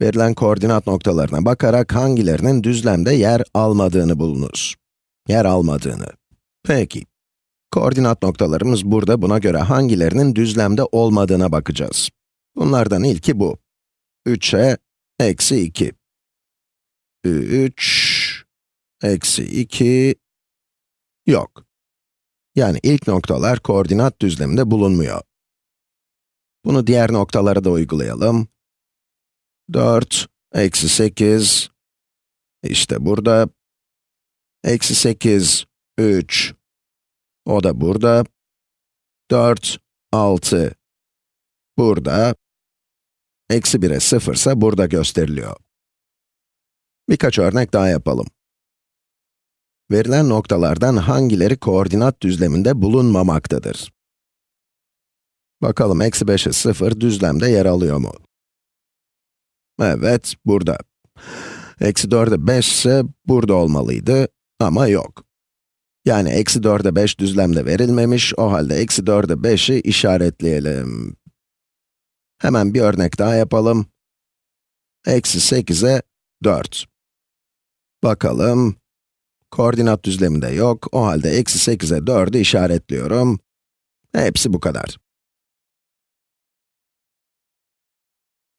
Verilen koordinat noktalarına bakarak hangilerinin düzlemde yer almadığını bulunuz. Yer almadığını. Peki. Koordinat noktalarımız burada, buna göre hangilerinin düzlemde olmadığına bakacağız. Bunlardan ilki bu. 3'e eksi 2. 3, eksi 2, yok. Yani ilk noktalar koordinat düzleminde bulunmuyor. Bunu diğer noktalara da uygulayalım. 4, eksi 8, işte burada. Eksi 8, 3, o da burada. 4, 6, burada. Eksi 1'e 0 ise burada gösteriliyor. Birkaç örnek daha yapalım. Verilen noktalardan hangileri koordinat düzleminde bulunmamaktadır? Bakalım, eksi 5'e 0 düzlemde yer alıyor mu? Evet, burada. Eksi 4'e 5 ise burada olmalıydı ama yok. Yani eksi 4'e 5 düzlemde verilmemiş, o halde eksi 4'e 5'i işaretleyelim. Hemen bir örnek daha yapalım. Eksi 8'e 4. Bakalım. Koordinat düzleminde yok, o halde eksi 8'e 4'ü işaretliyorum. Hepsi bu kadar.